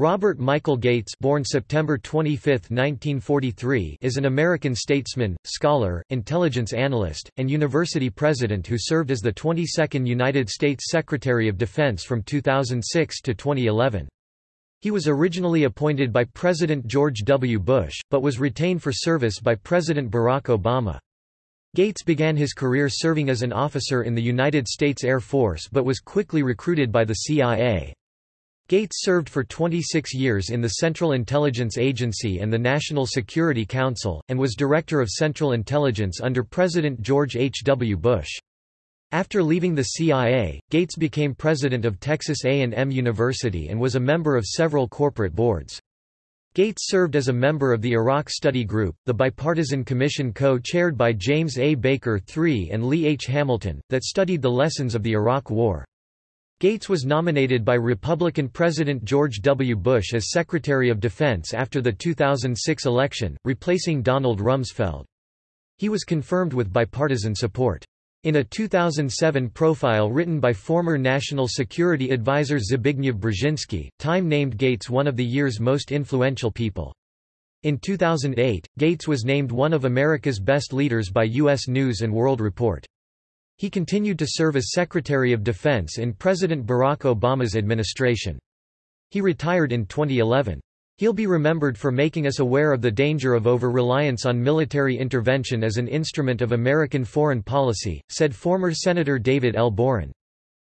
Robert Michael Gates born September 25, 1943, is an American statesman, scholar, intelligence analyst, and university president who served as the 22nd United States Secretary of Defense from 2006 to 2011. He was originally appointed by President George W. Bush, but was retained for service by President Barack Obama. Gates began his career serving as an officer in the United States Air Force but was quickly recruited by the CIA. Gates served for 26 years in the Central Intelligence Agency and the National Security Council, and was Director of Central Intelligence under President George H. W. Bush. After leaving the CIA, Gates became president of Texas A&M University and was a member of several corporate boards. Gates served as a member of the Iraq Study Group, the bipartisan commission co-chaired by James A. Baker III and Lee H. Hamilton, that studied the lessons of the Iraq War. Gates was nominated by Republican President George W. Bush as Secretary of Defense after the 2006 election, replacing Donald Rumsfeld. He was confirmed with bipartisan support. In a 2007 profile written by former National Security Advisor Zbigniew Brzezinski, Time named Gates one of the year's most influential people. In 2008, Gates was named one of America's best leaders by U.S. News & World Report. He continued to serve as Secretary of Defense in President Barack Obama's administration. He retired in 2011. He'll be remembered for making us aware of the danger of over-reliance on military intervention as an instrument of American foreign policy, said former Senator David L. Boren.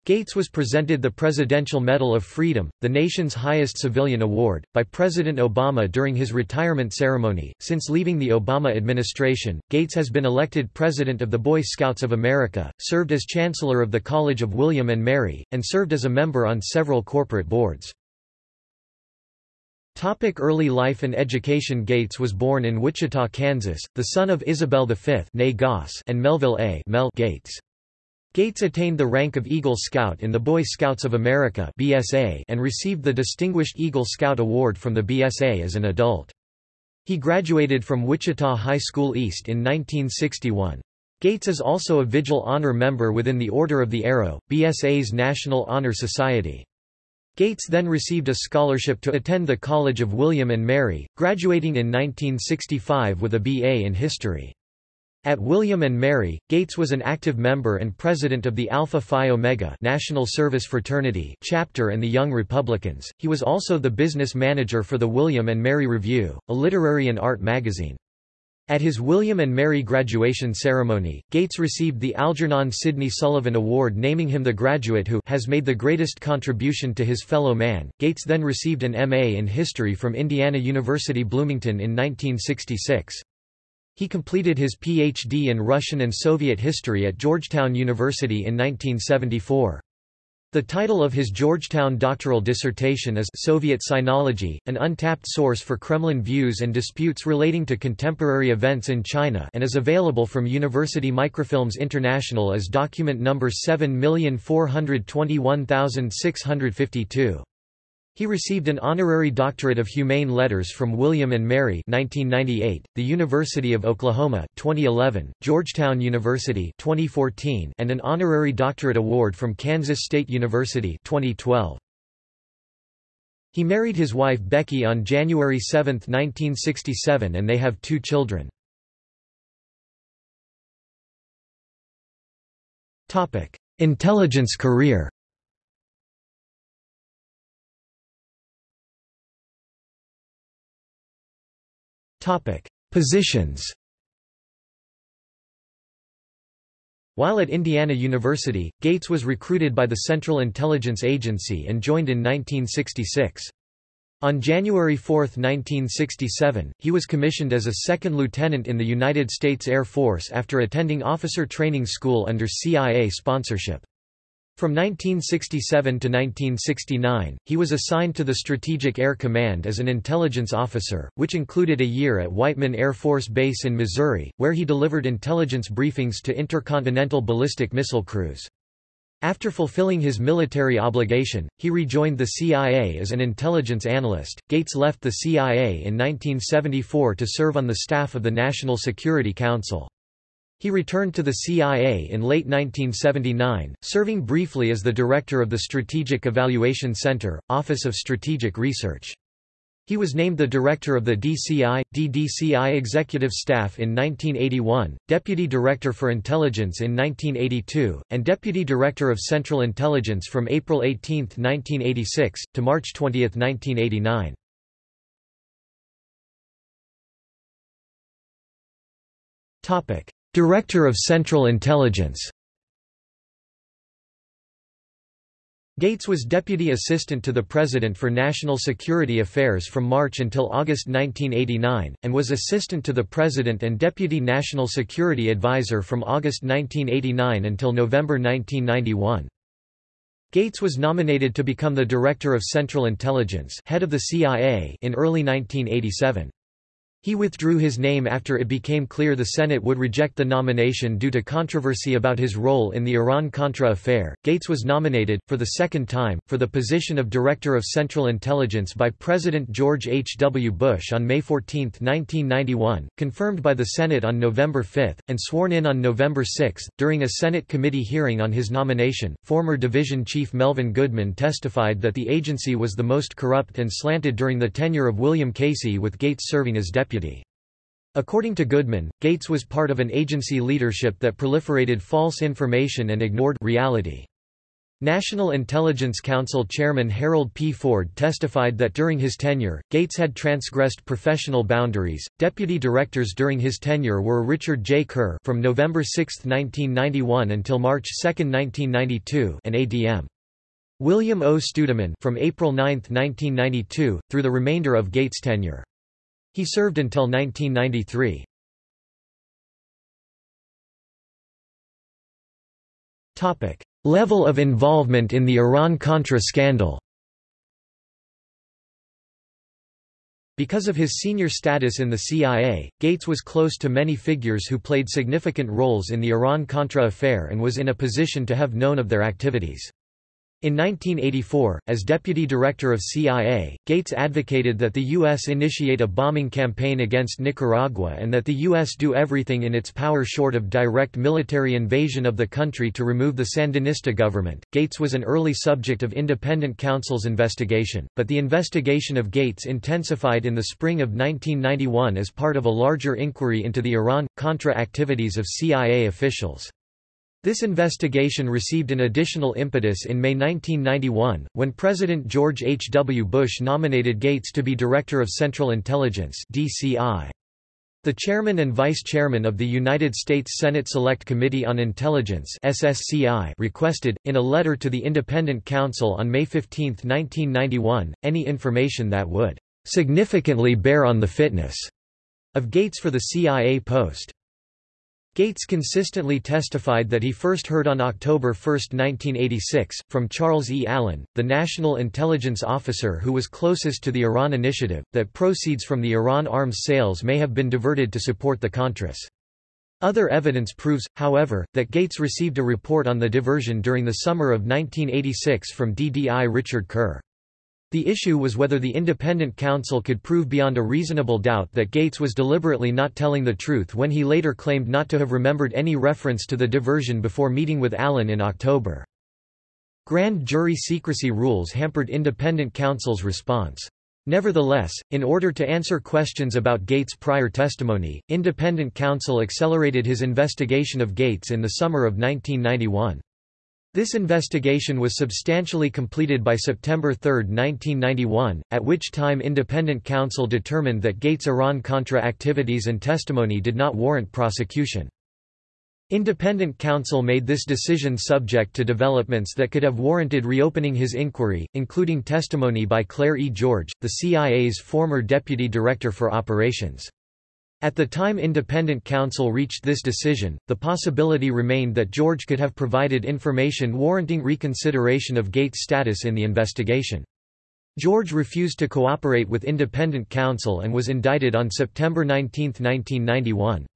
Gates was presented the Presidential Medal of Freedom, the nation's highest civilian award, by President Obama during his retirement ceremony. Since leaving the Obama administration, Gates has been elected President of the Boy Scouts of America, served as Chancellor of the College of William and Mary, and served as a member on several corporate boards. Topic early life and education Gates was born in Wichita, Kansas, the son of Isabel V and Melville A. Mel Gates. Gates attained the rank of Eagle Scout in the Boy Scouts of America (BSA) and received the Distinguished Eagle Scout Award from the BSA as an adult. He graduated from Wichita High School East in 1961. Gates is also a Vigil Honor member within the Order of the Arrow, BSA's National Honor Society. Gates then received a scholarship to attend the College of William and Mary, graduating in 1965 with a BA in History. At William and Mary, Gates was an active member and president of the Alpha Phi Omega National Service Fraternity chapter and the Young Republicans. He was also the business manager for the William and Mary Review, a literary and art magazine. At his William and Mary graduation ceremony, Gates received the Algernon Sidney Sullivan Award naming him the graduate who has made the greatest contribution to his fellow man. Gates then received an MA in history from Indiana University Bloomington in 1966. He completed his Ph.D. in Russian and Soviet history at Georgetown University in 1974. The title of his Georgetown doctoral dissertation is Soviet Sinology, an untapped source for Kremlin views and disputes relating to contemporary events in China and is available from University Microfilms International as document number 7421652. He received an honorary doctorate of humane letters from William and Mary 1998, the University of Oklahoma 2011, Georgetown University 2014, and an honorary doctorate award from Kansas State University 2012. He married his wife Becky on January 7, 1967 and they have two children. Intelligence career Topic: Positions. While at Indiana University, Gates was recruited by the Central Intelligence Agency and joined in 1966. On January 4, 1967, he was commissioned as a second lieutenant in the United States Air Force after attending officer training school under CIA sponsorship. From 1967 to 1969, he was assigned to the Strategic Air Command as an intelligence officer, which included a year at Whiteman Air Force Base in Missouri, where he delivered intelligence briefings to intercontinental ballistic missile crews. After fulfilling his military obligation, he rejoined the CIA as an intelligence analyst. Gates left the CIA in 1974 to serve on the staff of the National Security Council. He returned to the CIA in late 1979, serving briefly as the director of the Strategic Evaluation Center, Office of Strategic Research. He was named the director of the DCI, DDCI Executive Staff in 1981, Deputy Director for Intelligence in 1982, and Deputy Director of Central Intelligence from April 18, 1986, to March 20, 1989. Director of Central Intelligence Gates was Deputy Assistant to the President for National Security Affairs from March until August 1989, and was Assistant to the President and Deputy National Security Advisor from August 1989 until November 1991. Gates was nominated to become the Director of Central Intelligence head of the CIA in early 1987. He withdrew his name after it became clear the Senate would reject the nomination due to controversy about his role in the Iran-Contra affair. Gates was nominated, for the second time, for the position of Director of Central Intelligence by President George H. W. Bush on May 14, 1991, confirmed by the Senate on November 5, and sworn in on November 6. During a Senate committee hearing on his nomination, former Division Chief Melvin Goodman testified that the agency was the most corrupt and slanted during the tenure of William Casey with Gates serving as deputy deputy. According to Goodman, Gates was part of an agency leadership that proliferated false information and ignored reality. National Intelligence Council Chairman Harold P. Ford testified that during his tenure, Gates had transgressed professional boundaries. Deputy directors during his tenure were Richard J. Kerr from November 6, 1991 until March 2, 1992, and ADM. William O. Studeman from April 9, 1992, through the remainder of Gates' tenure. He served until 1993. Level of involvement in the Iran-Contra scandal Because of his senior status in the CIA, Gates was close to many figures who played significant roles in the Iran-Contra affair and was in a position to have known of their activities. In 1984, as deputy director of CIA, Gates advocated that the U.S. initiate a bombing campaign against Nicaragua and that the U.S. do everything in its power short of direct military invasion of the country to remove the Sandinista government. Gates was an early subject of independent counsel's investigation, but the investigation of Gates intensified in the spring of 1991 as part of a larger inquiry into the Iran-Contra activities of CIA officials. This investigation received an additional impetus in May 1991, when President George H. W. Bush nominated Gates to be Director of Central Intelligence DCI. The chairman and vice chairman of the United States Senate Select Committee on Intelligence SSCI requested, in a letter to the Independent Counsel on May 15, 1991, any information that would significantly bear on the fitness of Gates for the CIA post. Gates consistently testified that he first heard on October 1, 1986, from Charles E. Allen, the national intelligence officer who was closest to the Iran initiative, that proceeds from the Iran arms sales may have been diverted to support the Contras. Other evidence proves, however, that Gates received a report on the diversion during the summer of 1986 from DDI Richard Kerr. The issue was whether the independent counsel could prove beyond a reasonable doubt that Gates was deliberately not telling the truth when he later claimed not to have remembered any reference to the diversion before meeting with Allen in October. Grand jury secrecy rules hampered independent counsel's response. Nevertheless, in order to answer questions about Gates' prior testimony, independent counsel accelerated his investigation of Gates in the summer of 1991. This investigation was substantially completed by September 3, 1991, at which time independent counsel determined that Gates' Iran-Contra activities and testimony did not warrant prosecution. Independent counsel made this decision subject to developments that could have warranted reopening his inquiry, including testimony by Clair E. George, the CIA's former deputy director for operations. At the time independent counsel reached this decision, the possibility remained that George could have provided information warranting reconsideration of Gates' status in the investigation. George refused to cooperate with independent counsel and was indicted on September 19, 1991.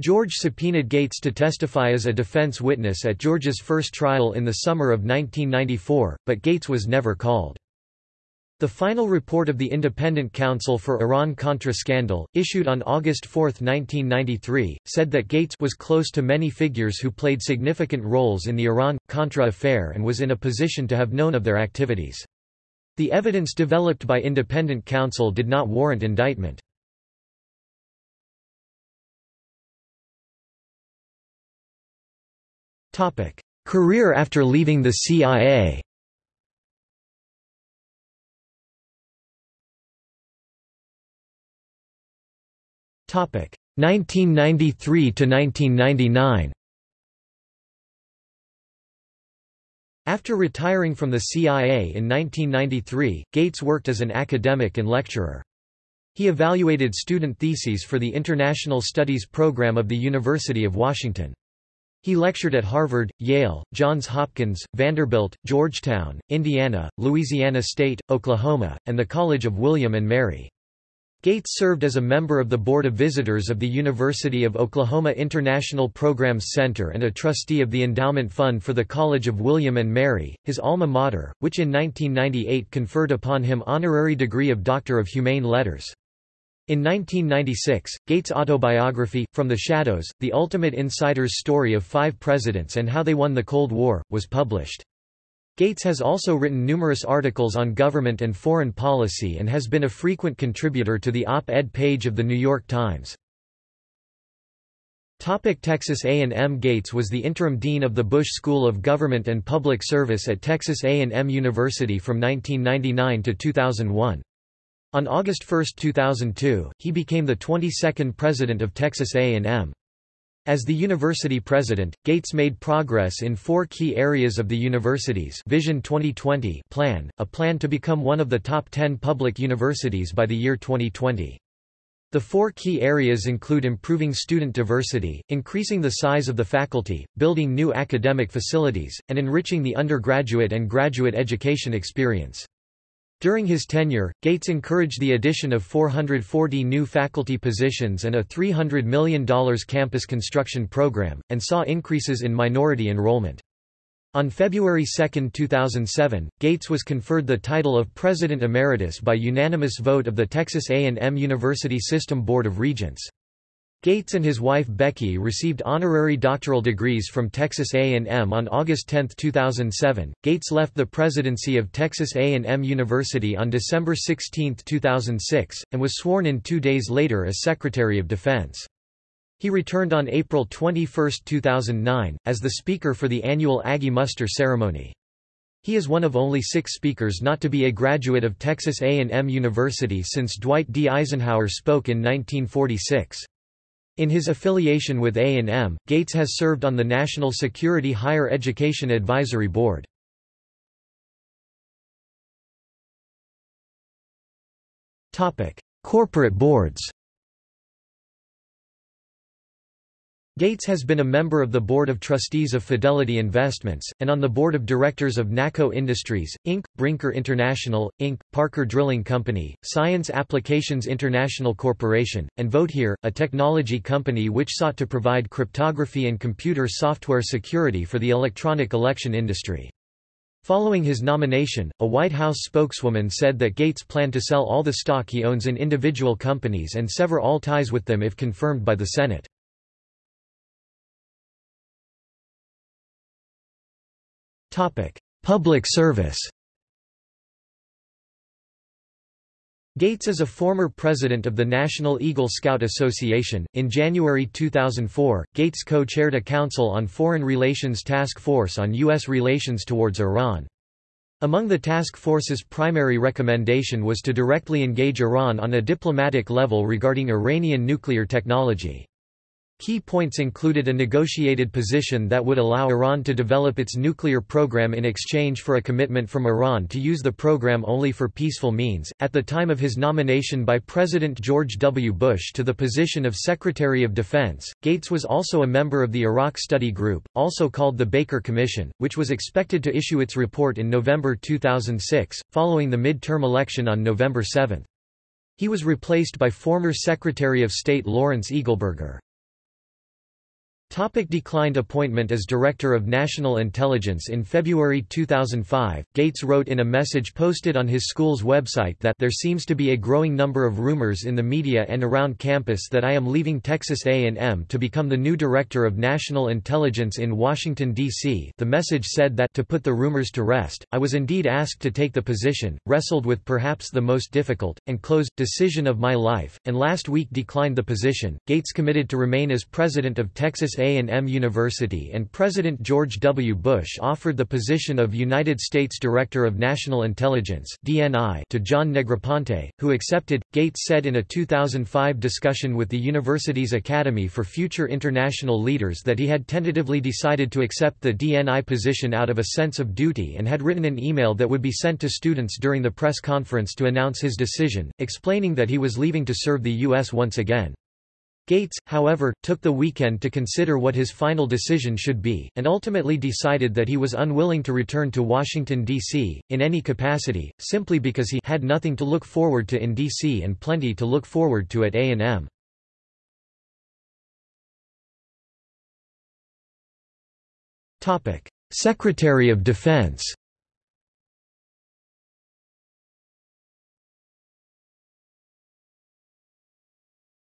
George subpoenaed Gates to testify as a defense witness at George's first trial in the summer of 1994, but Gates was never called. The final report of the Independent Counsel for Iran-Contra scandal, issued on August 4, 1993, said that Gates was close to many figures who played significant roles in the Iran-Contra affair and was in a position to have known of their activities. The evidence developed by independent counsel did not warrant indictment. Career after leaving the CIA 1993 to 1999. After retiring from the CIA in 1993, Gates worked as an academic and lecturer. He evaluated student theses for the International Studies program of the University of Washington. He lectured at Harvard, Yale, Johns Hopkins, Vanderbilt, Georgetown, Indiana, Louisiana State, Oklahoma, and the College of William and Mary. Gates served as a member of the Board of Visitors of the University of Oklahoma International Programs Center and a trustee of the Endowment Fund for the College of William and Mary, his alma mater, which in 1998 conferred upon him honorary degree of Doctor of Humane Letters. In 1996, Gates' autobiography, From the Shadows, The Ultimate Insider's Story of Five Presidents and How They Won the Cold War, was published. Gates has also written numerous articles on government and foreign policy and has been a frequent contributor to the op-ed page of The New York Times. Texas A&M Gates was the interim dean of the Bush School of Government and Public Service at Texas A&M University from 1999 to 2001. On August 1, 2002, he became the 22nd president of Texas A&M. As the university president, Gates made progress in four key areas of the university's Vision 2020 plan, a plan to become one of the top 10 public universities by the year 2020. The four key areas include improving student diversity, increasing the size of the faculty, building new academic facilities, and enriching the undergraduate and graduate education experience. During his tenure, Gates encouraged the addition of 440 new faculty positions and a $300 million campus construction program, and saw increases in minority enrollment. On February 2, 2007, Gates was conferred the title of President Emeritus by unanimous vote of the Texas A&M University System Board of Regents. Gates and his wife Becky received honorary doctoral degrees from Texas A&M on August 10, 2007. Gates left the presidency of Texas A&M University on December 16, 2006, and was sworn in two days later as Secretary of Defense. He returned on April 21, 2009, as the speaker for the annual Aggie Muster ceremony. He is one of only six speakers not to be a graduate of Texas A&M University since Dwight D. Eisenhower spoke in 1946. In his affiliation with A&M, Gates has served on the National Security Higher Education Advisory Board. Corporate boards Gates has been a member of the Board of Trustees of Fidelity Investments, and on the Board of Directors of NACCO Industries, Inc., Brinker International, Inc., Parker Drilling Company, Science Applications International Corporation, and VoteHere, a technology company which sought to provide cryptography and computer software security for the electronic election industry. Following his nomination, a White House spokeswoman said that Gates planned to sell all the stock he owns in individual companies and sever all ties with them if confirmed by the Senate. Topic: Public service. Gates is a former president of the National Eagle Scout Association. In January 2004, Gates co-chaired a Council on Foreign Relations Task Force on U.S. relations towards Iran. Among the task force's primary recommendation was to directly engage Iran on a diplomatic level regarding Iranian nuclear technology. Key points included a negotiated position that would allow Iran to develop its nuclear program in exchange for a commitment from Iran to use the program only for peaceful means. At the time of his nomination by President George W. Bush to the position of Secretary of Defense, Gates was also a member of the Iraq Study Group, also called the Baker Commission, which was expected to issue its report in November 2006, following the mid-term election on November 7. He was replaced by former Secretary of State Lawrence Eagleburger. Topic declined appointment as Director of National Intelligence In February 2005, Gates wrote in a message posted on his school's website that there seems to be a growing number of rumors in the media and around campus that I am leaving Texas A&M to become the new Director of National Intelligence in Washington, D.C. The message said that to put the rumors to rest, I was indeed asked to take the position, wrestled with perhaps the most difficult, and closed, decision of my life, and last week declined the position. Gates committed to remain as President of Texas a&M University and President George W. Bush offered the position of United States Director of National Intelligence (DNI) to John Negroponte, who accepted. Gates said in a 2005 discussion with the university's Academy for Future International Leaders that he had tentatively decided to accept the DNI position out of a sense of duty and had written an email that would be sent to students during the press conference to announce his decision, explaining that he was leaving to serve the U.S. once again. Gates, however, took the weekend to consider what his final decision should be, and ultimately decided that he was unwilling to return to Washington, D.C., in any capacity, simply because he had nothing to look forward to in D.C. and plenty to look forward to at A&M. Secretary of Defense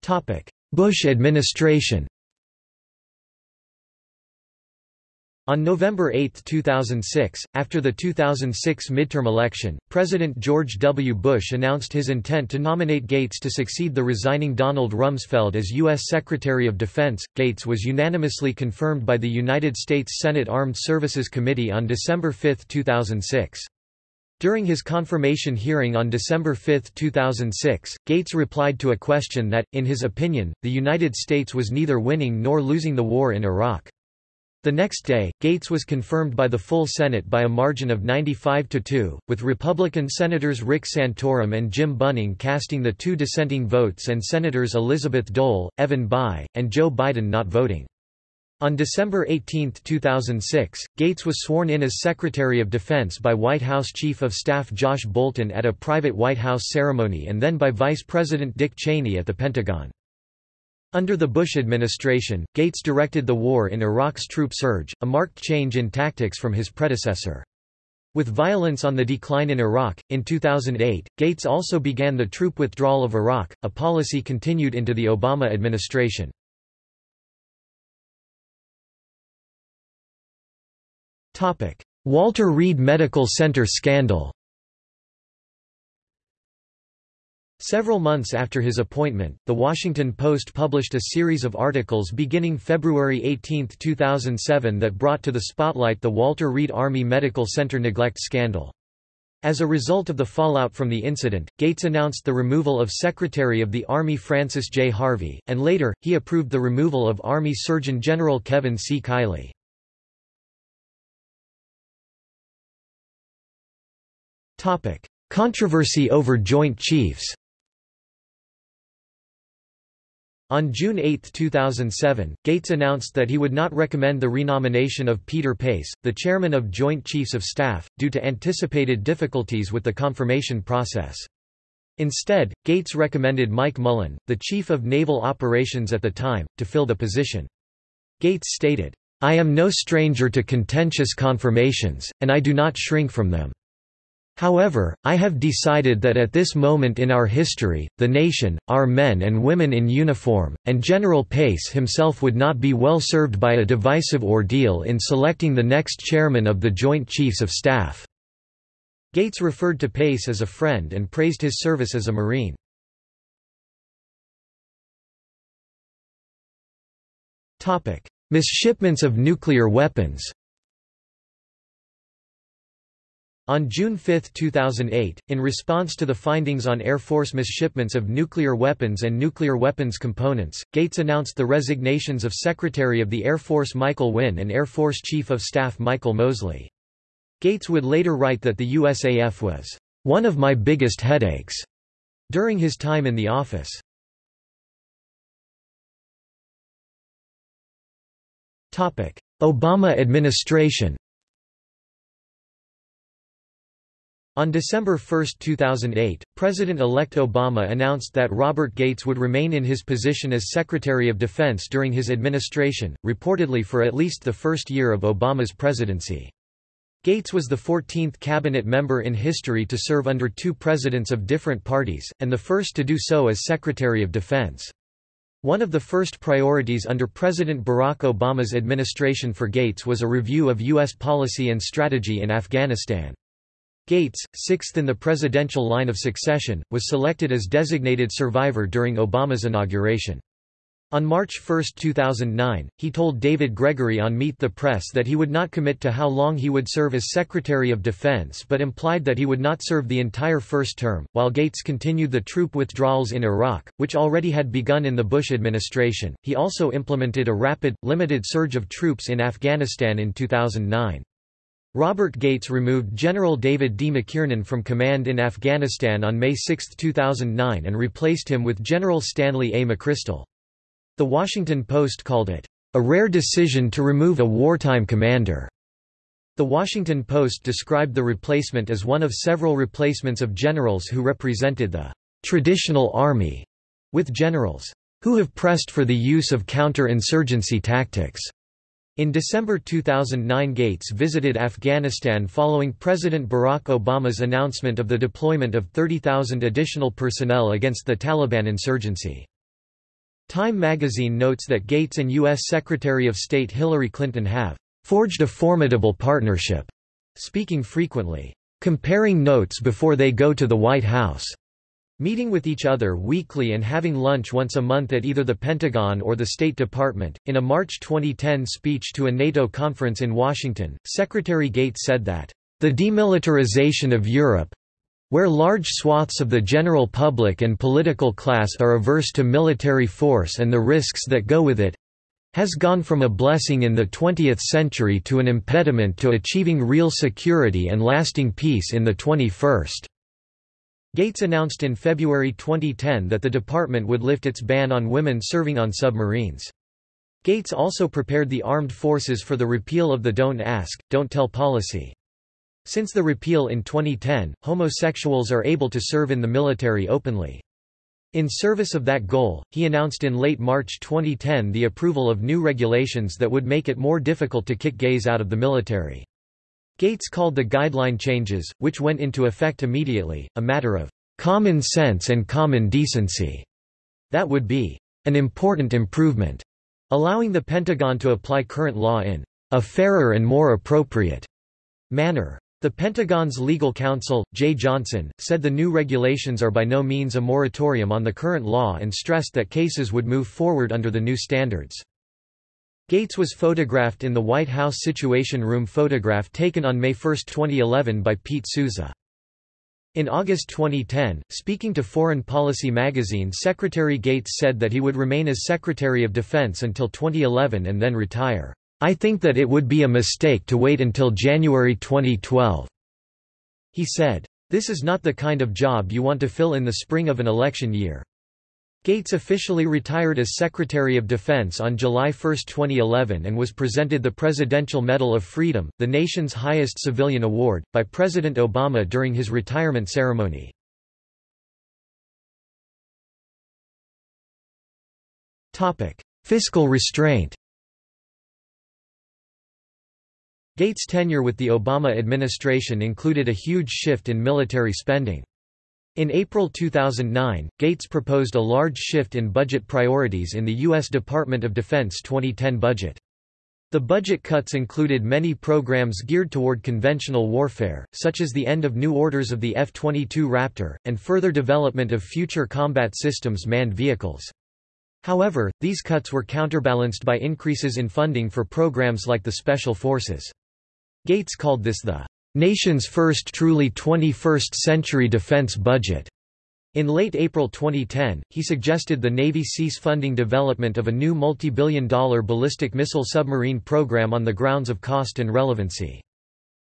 Topic Bush administration On November 8, 2006, after the 2006 midterm election, President George W. Bush announced his intent to nominate Gates to succeed the resigning Donald Rumsfeld as U.S. Secretary of Defense. Gates was unanimously confirmed by the United States Senate Armed Services Committee on December 5, 2006. During his confirmation hearing on December 5, 2006, Gates replied to a question that, in his opinion, the United States was neither winning nor losing the war in Iraq. The next day, Gates was confirmed by the full Senate by a margin of 95 to 2, with Republican Senators Rick Santorum and Jim Bunning casting the two dissenting votes and Senators Elizabeth Dole, Evan Bayh, and Joe Biden not voting. On December 18, 2006, Gates was sworn in as Secretary of Defense by White House Chief of Staff Josh Bolten at a private White House ceremony and then by Vice President Dick Cheney at the Pentagon. Under the Bush administration, Gates directed the war in Iraq's troop surge, a marked change in tactics from his predecessor. With violence on the decline in Iraq, in 2008, Gates also began the troop withdrawal of Iraq, a policy continued into the Obama administration. Walter Reed Medical Center scandal Several months after his appointment, The Washington Post published a series of articles beginning February 18, 2007 that brought to the spotlight the Walter Reed Army Medical Center neglect scandal. As a result of the fallout from the incident, Gates announced the removal of Secretary of the Army Francis J. Harvey, and later, he approved the removal of Army Surgeon General Kevin C. Kiley. Topic: Controversy over Joint Chiefs. On June 8, 2007, Gates announced that he would not recommend the renomination of Peter Pace, the chairman of Joint Chiefs of Staff, due to anticipated difficulties with the confirmation process. Instead, Gates recommended Mike Mullen, the chief of naval operations at the time, to fill the position. Gates stated, I am no stranger to contentious confirmations, and I do not shrink from them. However, I have decided that at this moment in our history, the nation, our men and women in uniform, and General Pace himself would not be well served by a divisive ordeal in selecting the next chairman of the Joint Chiefs of Staff." Gates referred to Pace as a friend and praised his service as a Marine. Misshipments of nuclear weapons On June 5, 2008, in response to the findings on Air Force misshipments of nuclear weapons and nuclear weapons components, Gates announced the resignations of Secretary of the Air Force Michael Wynne and Air Force Chief of Staff Michael Moseley. Gates would later write that the USAF was, "...one of my biggest headaches," during his time in the office. Obama administration On December 1, 2008, President-elect Obama announced that Robert Gates would remain in his position as Secretary of Defense during his administration, reportedly for at least the first year of Obama's presidency. Gates was the 14th cabinet member in history to serve under two presidents of different parties, and the first to do so as Secretary of Defense. One of the first priorities under President Barack Obama's administration for Gates was a review of U.S. policy and strategy in Afghanistan. Gates, sixth in the presidential line of succession, was selected as designated survivor during Obama's inauguration. On March 1, 2009, he told David Gregory on Meet the Press that he would not commit to how long he would serve as Secretary of Defense but implied that he would not serve the entire first term. While Gates continued the troop withdrawals in Iraq, which already had begun in the Bush administration, he also implemented a rapid, limited surge of troops in Afghanistan in 2009. Robert Gates removed General David D. McKiernan from command in Afghanistan on May 6, 2009 and replaced him with General Stanley A. McChrystal. The Washington Post called it, "...a rare decision to remove a wartime commander." The Washington Post described the replacement as one of several replacements of generals who represented the "...traditional army," with generals, "...who have pressed for the use of counter-insurgency tactics." In December 2009 Gates visited Afghanistan following President Barack Obama's announcement of the deployment of 30,000 additional personnel against the Taliban insurgency. Time magazine notes that Gates and U.S. Secretary of State Hillary Clinton have forged a formidable partnership, speaking frequently, comparing notes before they go to the White House. Meeting with each other weekly and having lunch once a month at either the Pentagon or the State Department. In a March 2010 speech to a NATO conference in Washington, Secretary Gates said that, the demilitarization of Europe where large swaths of the general public and political class are averse to military force and the risks that go with it has gone from a blessing in the 20th century to an impediment to achieving real security and lasting peace in the 21st. Gates announced in February 2010 that the department would lift its ban on women serving on submarines. Gates also prepared the armed forces for the repeal of the Don't Ask, Don't Tell policy. Since the repeal in 2010, homosexuals are able to serve in the military openly. In service of that goal, he announced in late March 2010 the approval of new regulations that would make it more difficult to kick gays out of the military. Gates called the guideline changes, which went into effect immediately, a matter of common sense and common decency. That would be an important improvement, allowing the Pentagon to apply current law in a fairer and more appropriate manner. The Pentagon's legal counsel, Jeh Johnson, said the new regulations are by no means a moratorium on the current law and stressed that cases would move forward under the new standards. Gates was photographed in the White House Situation Room photograph taken on May 1, 2011 by Pete Souza. In August 2010, speaking to Foreign Policy magazine Secretary Gates said that he would remain as Secretary of Defense until 2011 and then retire. I think that it would be a mistake to wait until January 2012. He said, This is not the kind of job you want to fill in the spring of an election year. Gates officially retired as Secretary of Defense on July 1, 2011 and was presented the Presidential Medal of Freedom, the nation's highest civilian award, by President Obama during his retirement ceremony. Fiscal restraint Gates' tenure with the Obama administration included a huge shift in military spending. In April 2009, Gates proposed a large shift in budget priorities in the U.S. Department of Defense 2010 budget. The budget cuts included many programs geared toward conventional warfare, such as the end of new orders of the F-22 Raptor, and further development of future combat systems manned vehicles. However, these cuts were counterbalanced by increases in funding for programs like the Special Forces. Gates called this the nation's first truly 21st-century defense budget. In late April 2010, he suggested the Navy cease funding development of a new multi-billion dollar ballistic missile submarine program on the grounds of cost and relevancy.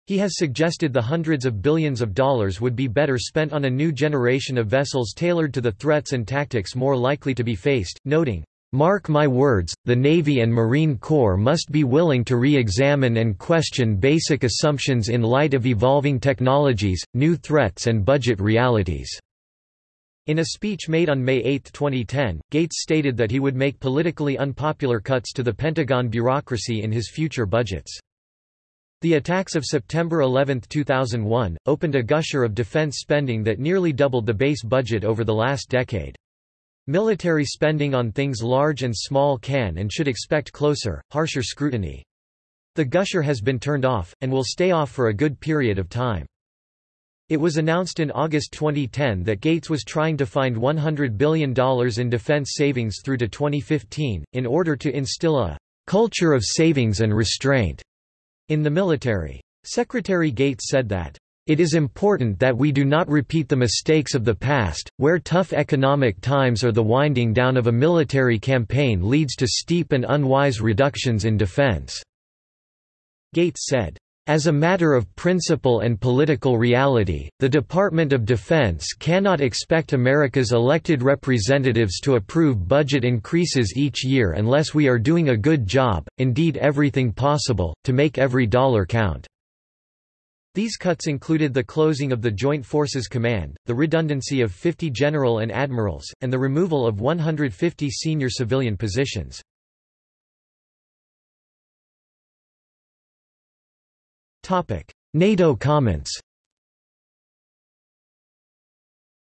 He has suggested the hundreds of billions of dollars would be better spent on a new generation of vessels tailored to the threats and tactics more likely to be faced, noting, Mark my words, the Navy and Marine Corps must be willing to re-examine and question basic assumptions in light of evolving technologies, new threats and budget realities." In a speech made on May 8, 2010, Gates stated that he would make politically unpopular cuts to the Pentagon bureaucracy in his future budgets. The attacks of September 11, 2001, opened a gusher of defense spending that nearly doubled the base budget over the last decade. Military spending on things large and small can and should expect closer, harsher scrutiny. The gusher has been turned off, and will stay off for a good period of time. It was announced in August 2010 that Gates was trying to find $100 billion in defense savings through to 2015, in order to instill a culture of savings and restraint in the military. Secretary Gates said that it is important that we do not repeat the mistakes of the past, where tough economic times or the winding down of a military campaign leads to steep and unwise reductions in defense." Gates said, as a matter of principle and political reality, the Department of Defense cannot expect America's elected representatives to approve budget increases each year unless we are doing a good job, indeed everything possible, to make every dollar count. These cuts included the closing of the Joint Forces Command, the redundancy of 50 general and admirals, and the removal of 150 senior civilian positions. NATO comments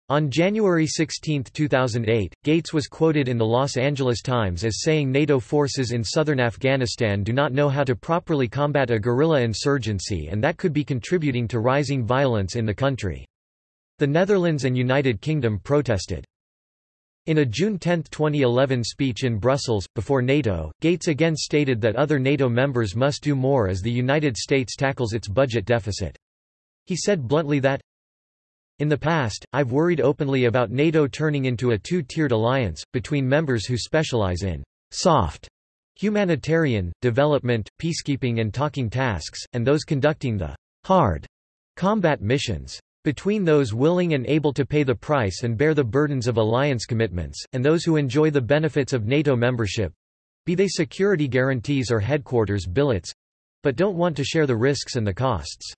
On January 16, 2008, Gates was quoted in the Los Angeles Times as saying NATO forces in southern Afghanistan do not know how to properly combat a guerrilla insurgency and that could be contributing to rising violence in the country. The Netherlands and United Kingdom protested. In a June 10, 2011 speech in Brussels, before NATO, Gates again stated that other NATO members must do more as the United States tackles its budget deficit. He said bluntly that, in the past, I've worried openly about NATO turning into a two-tiered alliance, between members who specialize in soft humanitarian, development, peacekeeping and talking tasks, and those conducting the hard combat missions. Between those willing and able to pay the price and bear the burdens of alliance commitments, and those who enjoy the benefits of NATO membership—be they security guarantees or headquarters billets—but don't want to share the risks and the costs.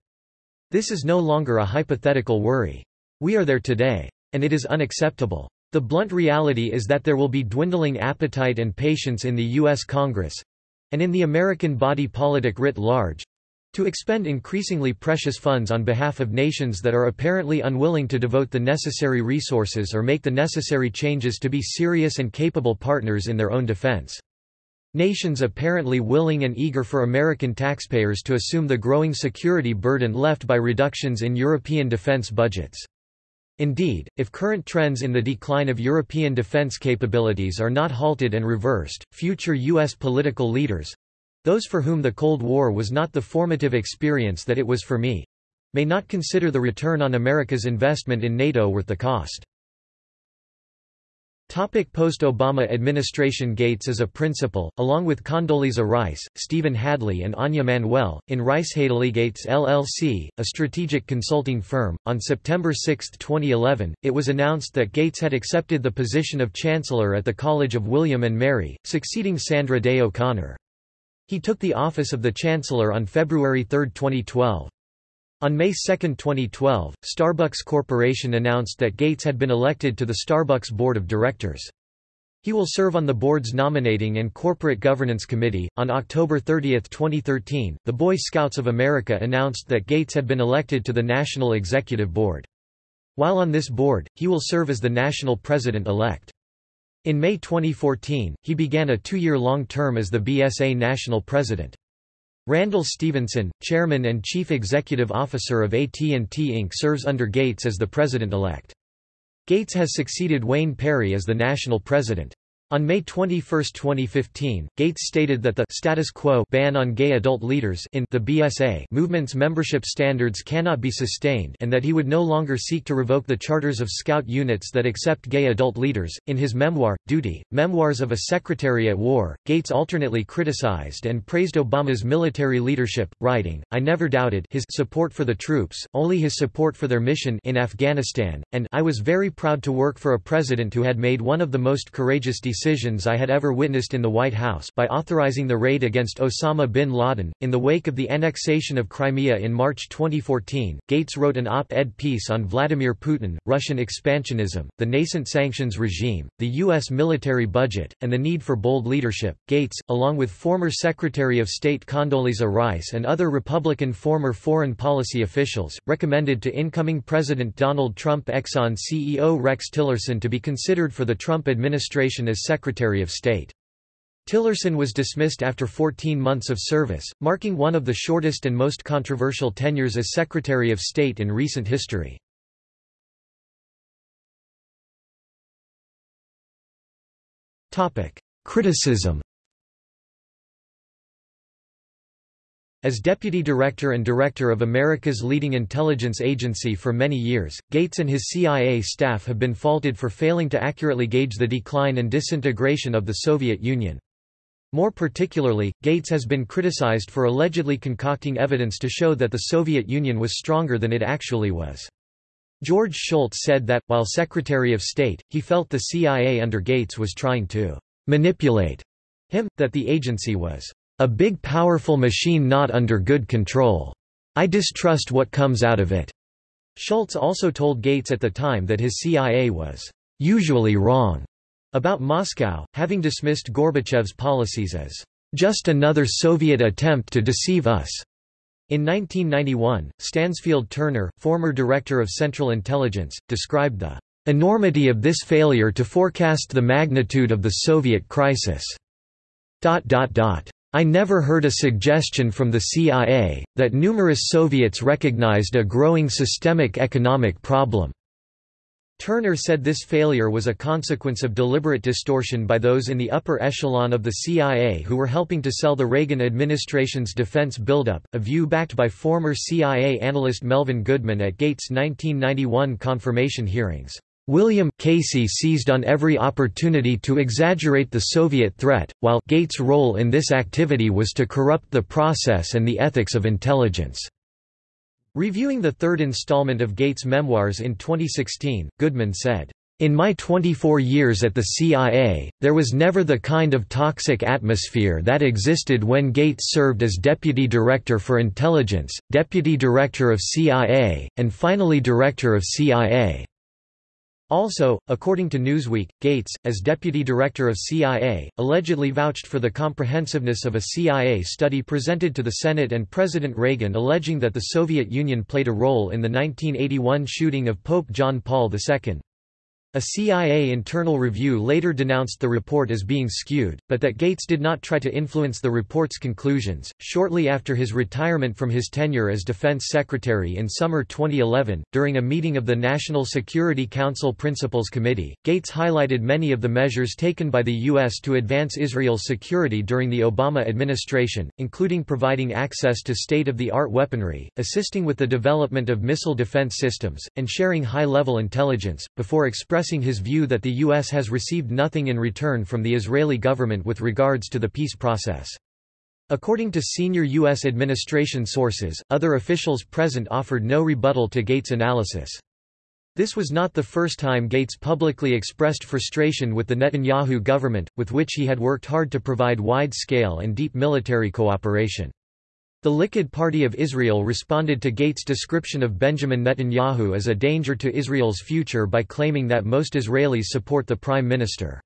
This is no longer a hypothetical worry. We are there today. And it is unacceptable. The blunt reality is that there will be dwindling appetite and patience in the U.S. Congress—and in the American body politic writ large—to expend increasingly precious funds on behalf of nations that are apparently unwilling to devote the necessary resources or make the necessary changes to be serious and capable partners in their own defense. Nations apparently willing and eager for American taxpayers to assume the growing security burden left by reductions in European defense budgets. Indeed, if current trends in the decline of European defense capabilities are not halted and reversed, future U.S. political leaders—those for whom the Cold War was not the formative experience that it was for me—may not consider the return on America's investment in NATO worth the cost. Post-Obama administration Gates as a principal, along with Condoleezza Rice, Stephen Hadley and Anja Manuel, in Rice Hadley Gates LLC, a strategic consulting firm. On September 6, 2011, it was announced that Gates had accepted the position of Chancellor at the College of William and Mary, succeeding Sandra Day O'Connor. He took the office of the Chancellor on February 3, 2012. On May 2, 2012, Starbucks Corporation announced that Gates had been elected to the Starbucks Board of Directors. He will serve on the board's Nominating and Corporate Governance Committee. On October 30, 2013, the Boy Scouts of America announced that Gates had been elected to the National Executive Board. While on this board, he will serve as the national president-elect. In May 2014, he began a two-year-long term as the BSA national president. Randall Stephenson, chairman and chief executive officer of AT&T Inc. serves under Gates as the president-elect. Gates has succeeded Wayne Perry as the national president. On May 21, 2015, Gates stated that the status quo ban on gay adult leaders in the BSA movement's membership standards cannot be sustained and that he would no longer seek to revoke the charters of scout units that accept gay adult leaders. In his memoir, Duty, Memoirs of a Secretary at War, Gates alternately criticized and praised Obama's military leadership, writing, I never doubted his support for the troops, only his support for their mission in Afghanistan, and I was very proud to work for a president who had made one of the most courageous decisions decisions I had ever witnessed in the White House by authorizing the raid against Osama bin Laden. In the wake of the annexation of Crimea in March 2014, Gates wrote an op-ed piece on Vladimir Putin, Russian expansionism, the nascent sanctions regime, the U.S. military budget, and the need for bold leadership. Gates, along with former Secretary of State Condoleezza Rice and other Republican former foreign policy officials, recommended to incoming President Donald Trump Exxon CEO Rex Tillerson to be considered for the Trump administration as Secretary of State. Tillerson was dismissed after 14 months of service, marking one of the shortest and most controversial tenures as Secretary of State in recent history. Criticism As Deputy Director and Director of America's leading intelligence agency for many years, Gates and his CIA staff have been faulted for failing to accurately gauge the decline and disintegration of the Soviet Union. More particularly, Gates has been criticized for allegedly concocting evidence to show that the Soviet Union was stronger than it actually was. George Shultz said that, while Secretary of State, he felt the CIA under Gates was trying to manipulate him, that the agency was a big powerful machine not under good control. I distrust what comes out of it. Shultz also told Gates at the time that his CIA was usually wrong about Moscow, having dismissed Gorbachev's policies as just another Soviet attempt to deceive us. In 1991, Stansfield Turner, former director of Central Intelligence, described the enormity of this failure to forecast the magnitude of the Soviet crisis. I never heard a suggestion from the CIA, that numerous Soviets recognized a growing systemic economic problem. Turner said this failure was a consequence of deliberate distortion by those in the upper echelon of the CIA who were helping to sell the Reagan administration's defense buildup, a view backed by former CIA analyst Melvin Goodman at Gates' 1991 confirmation hearings. William Casey seized on every opportunity to exaggerate the Soviet threat, while Gates' role in this activity was to corrupt the process and the ethics of intelligence. Reviewing the third installment of Gates' memoirs in 2016, Goodman said, in my 24 years at the CIA, there was never the kind of toxic atmosphere that existed when Gates served as Deputy Director for Intelligence, Deputy Director of CIA, and finally Director of CIA. Also, according to Newsweek, Gates, as deputy director of CIA, allegedly vouched for the comprehensiveness of a CIA study presented to the Senate and President Reagan alleging that the Soviet Union played a role in the 1981 shooting of Pope John Paul II. A CIA internal review later denounced the report as being skewed, but that Gates did not try to influence the report's conclusions. Shortly after his retirement from his tenure as Defense Secretary in summer 2011, during a meeting of the National Security Council Principals Committee, Gates highlighted many of the measures taken by the U.S. to advance Israel's security during the Obama administration, including providing access to state of the art weaponry, assisting with the development of missile defense systems, and sharing high level intelligence, before expressing expressing his view that the U.S. has received nothing in return from the Israeli government with regards to the peace process. According to senior U.S. administration sources, other officials present offered no rebuttal to Gates' analysis. This was not the first time Gates publicly expressed frustration with the Netanyahu government, with which he had worked hard to provide wide-scale and deep military cooperation. The Likud Party of Israel responded to Gates' description of Benjamin Netanyahu as a danger to Israel's future by claiming that most Israelis support the prime minister.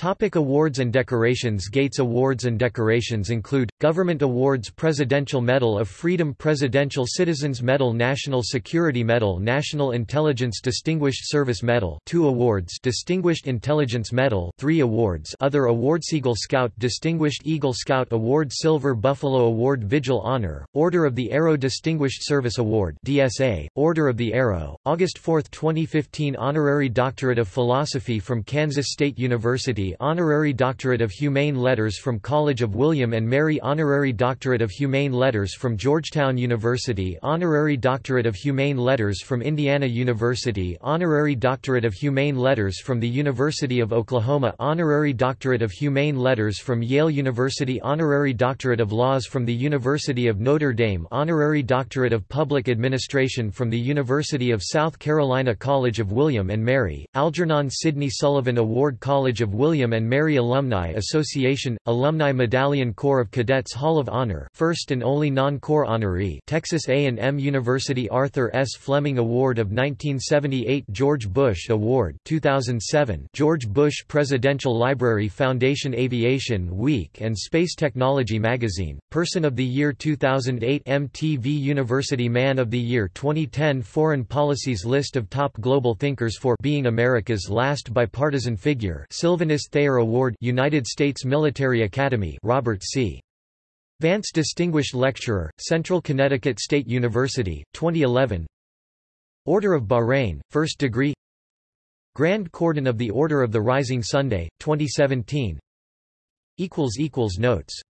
Topic awards and decorations Gates Awards and decorations include, Government Awards Presidential Medal of Freedom Presidential Citizens Medal National Security Medal National Intelligence Distinguished Service Medal 2 awards Distinguished Intelligence Medal 3 awards Other awards Eagle Scout Distinguished Eagle Scout Award Silver Buffalo Award Vigil Honor, Order of the Arrow Distinguished Service Award DSA, Order of the Arrow, August 4, 2015 Honorary Doctorate of Philosophy from Kansas State University Honorary Doctorate of Humane Letters from College of William and Mary Honorary Doctorate of Humane Letters from Georgetown University Honorary Doctorate of Humane Letters from Indiana University Honorary Doctorate of Humane Letters from the University of Oklahoma Honorary Doctorate of Humane Letters from Yale University Honorary Doctorate of Laws from the University of Notre Dame Honorary Doctorate of Public Administration from the University of South Carolina College of William and Mary, Algernon Sidney Sullivan Award College of William and Mary Alumni Association, Alumni Medallion Corps of Cadets Hall of Honor first and only non-corps honoree Texas A&M University Arthur S. Flemming Award of 1978 George Bush Award 2007 George Bush Presidential Library Foundation Aviation Week and Space Technology Magazine, Person of the Year 2008 MTV University Man of the Year 2010 Foreign Policies List of Top Global Thinkers for Being America's Last Bipartisan Figure Sylvanus Thayer Award United States Military Academy Robert C. Vance Distinguished Lecturer, Central Connecticut State University, 2011 Order of Bahrain, First Degree. Grand Cordon of the Order of the Rising Sunday, 2017 Notes